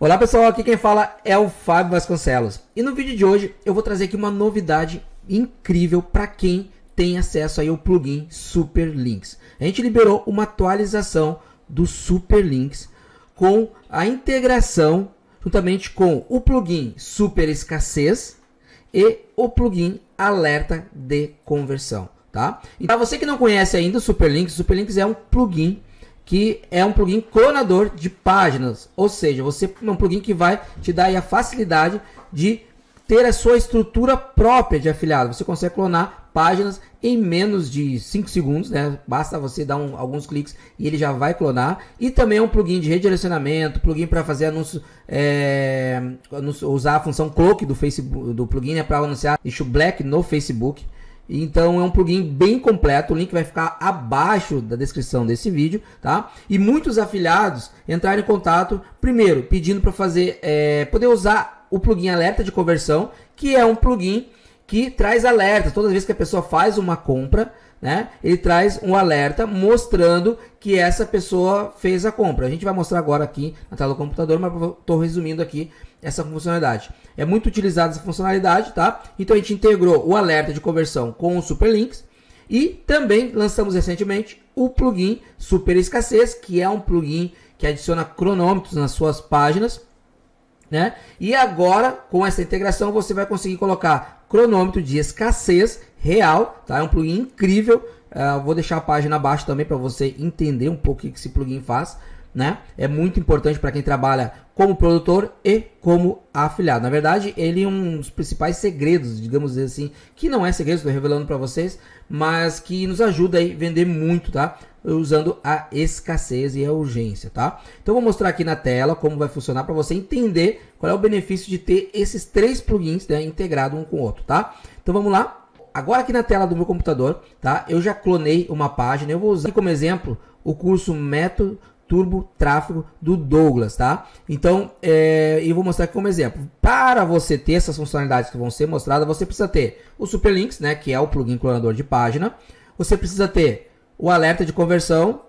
Olá pessoal, aqui quem fala é o Fábio Vasconcelos. E no vídeo de hoje eu vou trazer aqui uma novidade incrível para quem tem acesso aí ao plugin Superlinks. A gente liberou uma atualização do Superlinks com a integração juntamente com o plugin Super Escassez e o plugin Alerta de Conversão, tá? E para você que não conhece ainda o Superlinks, o Superlinks é um plugin que é um plugin clonador de páginas, ou seja, você é um plugin que vai te dar a facilidade de ter a sua estrutura própria de afiliado. Você consegue clonar páginas em menos de 5 segundos, né? Basta você dar um, alguns cliques e ele já vai clonar. E também é um plugin de redirecionamento, plugin para fazer anúncio, é, usar a função cloak do Facebook, do plugin né, para anunciar issue black no Facebook. Então é um plugin bem completo, o link vai ficar abaixo da descrição desse vídeo, tá? E muitos afiliados entraram em contato, primeiro, pedindo para fazer, é, poder usar o plugin alerta de conversão, que é um plugin que traz alerta toda vez que a pessoa faz uma compra, né? Ele traz um alerta mostrando que essa pessoa fez a compra. A gente vai mostrar agora aqui na tela do computador, mas estou resumindo aqui essa funcionalidade. É muito utilizada essa funcionalidade, tá? Então a gente integrou o alerta de conversão com o Superlinks e também lançamos recentemente o plugin Super Escassez, que é um plugin que adiciona cronômetros nas suas páginas, né? E agora com essa integração você vai conseguir colocar cronômetro de escassez real, tá? É um plugin incrível. Uh, vou deixar a página abaixo também para você entender um pouco o que esse plugin faz, né? É muito importante para quem trabalha como produtor e como afiliado. Na verdade, ele é um dos principais segredos, digamos assim, que não é segredo, estou revelando para vocês, mas que nos ajuda a vender muito, tá? Usando a escassez e a urgência, tá? Então vou mostrar aqui na tela como vai funcionar para você entender qual é o benefício de ter esses três plugins né, integrados um com o outro, tá? Então vamos lá. Agora aqui na tela do meu computador, tá? Eu já clonei uma página. Eu vou usar como exemplo o curso Método Turbo Tráfego do Douglas, tá? Então, é, eu vou mostrar aqui como exemplo. Para você ter essas funcionalidades que vão ser mostradas, você precisa ter o Superlinks, né? Que é o plugin clonador de página. Você precisa ter o alerta de conversão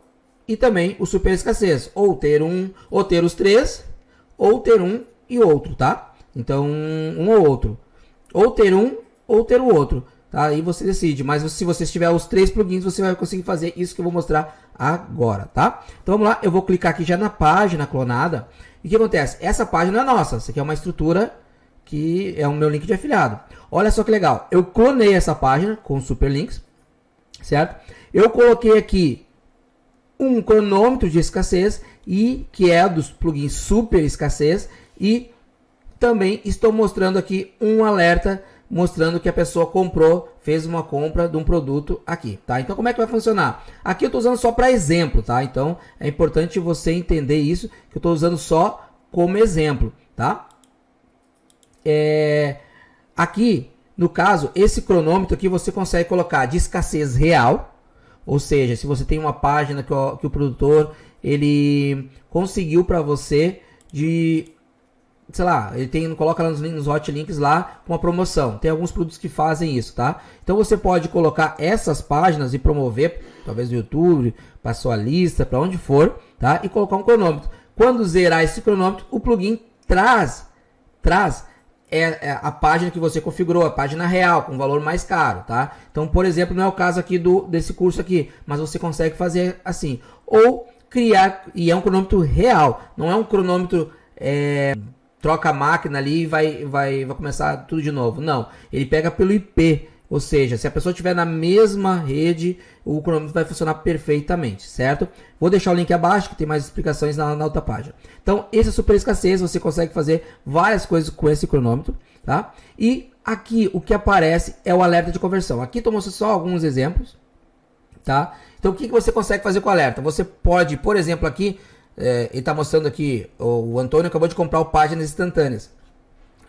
e também o Super Escassez. Ou ter um, ou ter os três, ou ter um e outro, tá? Então, um ou outro. Ou ter um, ou ter o outro. Tá? Aí você decide, mas se você tiver os três plugins, você vai conseguir fazer isso que eu vou mostrar agora, tá? Então vamos lá, eu vou clicar aqui já na página clonada. E o que acontece? Essa página é nossa, essa aqui é uma estrutura que é o meu link de afiliado. Olha só que legal, eu clonei essa página com super links, certo? Eu coloquei aqui um cronômetro de escassez e que é dos plugins super escassez e também estou mostrando aqui um alerta mostrando que a pessoa comprou, fez uma compra de um produto aqui, tá? Então como é que vai funcionar? Aqui eu estou usando só para exemplo, tá? Então é importante você entender isso, que eu estou usando só como exemplo, tá? É... Aqui, no caso, esse cronômetro aqui você consegue colocar de escassez real, ou seja, se você tem uma página que o, que o produtor ele conseguiu para você de sei lá, ele tem, coloca nos, nos hot links lá com a promoção. Tem alguns produtos que fazem isso, tá? Então você pode colocar essas páginas e promover, talvez no YouTube, para sua lista, para onde for, tá? E colocar um cronômetro. Quando zerar esse cronômetro, o plugin traz, traz é, é, a página que você configurou, a página real, com valor mais caro, tá? Então, por exemplo, não é o caso aqui do desse curso aqui, mas você consegue fazer assim. Ou criar, e é um cronômetro real, não é um cronômetro é, troca a máquina ali e vai, vai, vai começar tudo de novo. Não, ele pega pelo IP. Ou seja, se a pessoa estiver na mesma rede, o cronômetro vai funcionar perfeitamente, certo? Vou deixar o link abaixo que tem mais explicações na, na outra página. Então, esse é super escassez, você consegue fazer várias coisas com esse cronômetro, tá? E aqui o que aparece é o alerta de conversão. Aqui estou mostrando só alguns exemplos, tá? Então, o que, que você consegue fazer com o alerta? Você pode, por exemplo, aqui é, ele está mostrando aqui, o, o, Antônio acabou de comprar o Páginas Instantâneas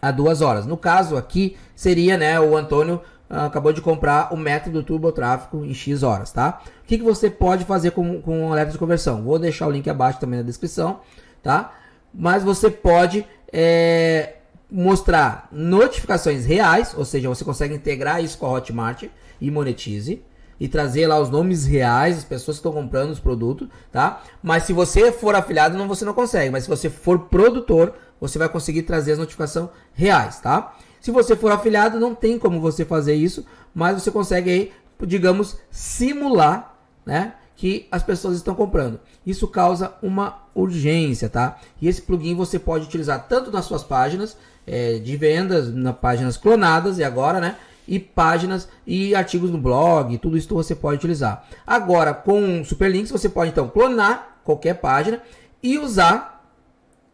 há duas horas. No caso aqui, seria, né, o Antônio ah, acabou de comprar o método Turbo Tráfico em X horas, tá? O que, que você pode fazer com, com alerta de conversão? Vou deixar o link abaixo também na descrição, tá? Mas você pode é, mostrar notificações reais, ou seja, você consegue integrar isso com a Hotmart e monetize, e trazer lá os nomes reais das pessoas que estão comprando os produtos, tá? Mas se você for afiliado, não, você não consegue. Mas se você for produtor, você vai conseguir trazer as notificações reais, tá? Se você for afiliado, não tem como você fazer isso, mas você consegue aí, digamos, simular, né? Que as pessoas estão comprando. Isso causa uma urgência, tá? E esse plugin você pode utilizar tanto nas suas páginas é, de vendas, nas páginas clonadas e agora, né? E páginas e artigos no blog, tudo isso você pode utilizar. Agora, com Superlinks, você pode então clonar qualquer página e usar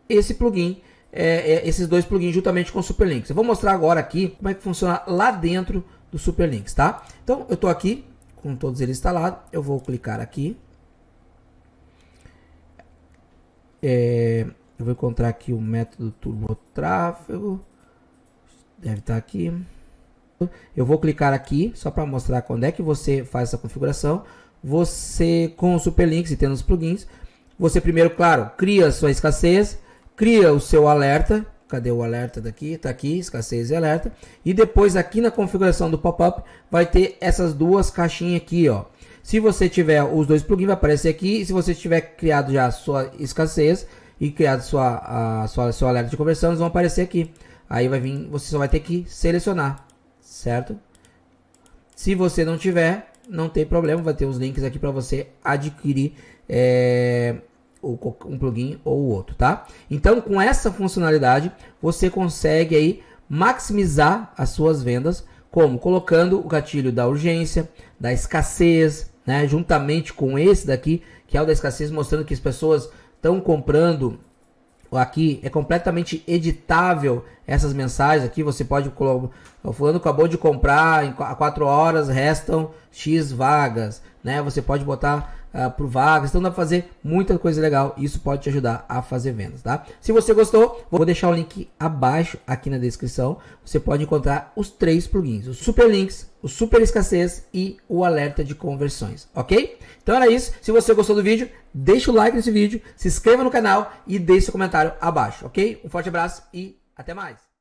esse plugin, é, é, esses dois plugins juntamente com o Superlinks. Eu vou mostrar agora aqui como é que funciona lá dentro do Superlinks, tá? Então, eu estou aqui com todos eles instalados, eu vou clicar aqui. É, eu vou encontrar aqui o método Turbo Tráfego, deve estar aqui. Eu vou clicar aqui só para mostrar quando é que você faz essa configuração. Você com o Superlinks e tendo os plugins, você primeiro, claro, cria a sua escassez, cria o seu alerta. Cadê o alerta daqui? Está aqui, escassez e alerta. E depois aqui na configuração do pop-up vai ter essas duas caixinhas aqui, ó. Se você tiver os dois plugins, vai aparecer aqui. E se você tiver criado já a sua escassez e criado sua, a, sua, seu alerta de conversão, eles vão aparecer aqui. Aí vai vir, você só vai ter que selecionar certo? Se você não tiver, não tem problema, vai ter os links aqui para você adquirir é, um plugin ou outro, tá? Então, com essa funcionalidade, você consegue aí maximizar as suas vendas, como colocando o gatilho da urgência, da escassez, né? Juntamente com esse daqui, que é o da escassez, mostrando que as pessoas estão comprando aqui é completamente editável essas mensagens. Aqui você pode colocar o fulano acabou de comprar em 4 horas restam x vagas né? Você pode botar uh, por vagas então dá para fazer muita coisa legal. Isso pode te ajudar a fazer vendas tá? Se você gostou vou deixar o link abaixo aqui na descrição. Você pode encontrar os três plugins os super links o super escassez e o alerta de conversões ok? Então era isso. Se você gostou do vídeo deixa o like nesse vídeo, se inscreva no canal e deixe seu comentário abaixo, ok? Um forte abraço e até mais!